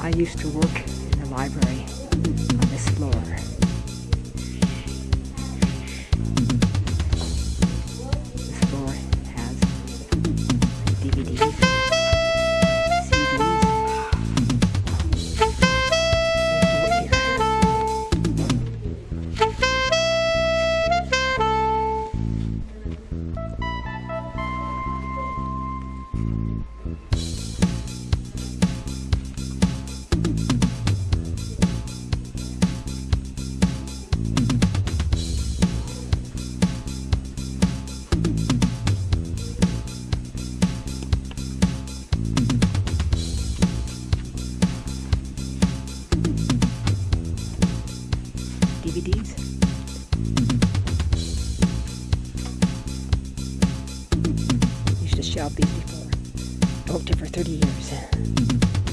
I used to work Shelve these before. Worked it for 30 years. Mm-hmm.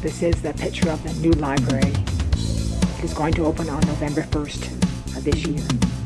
This is the picture of the new library. It is going to open on November 1st of this year.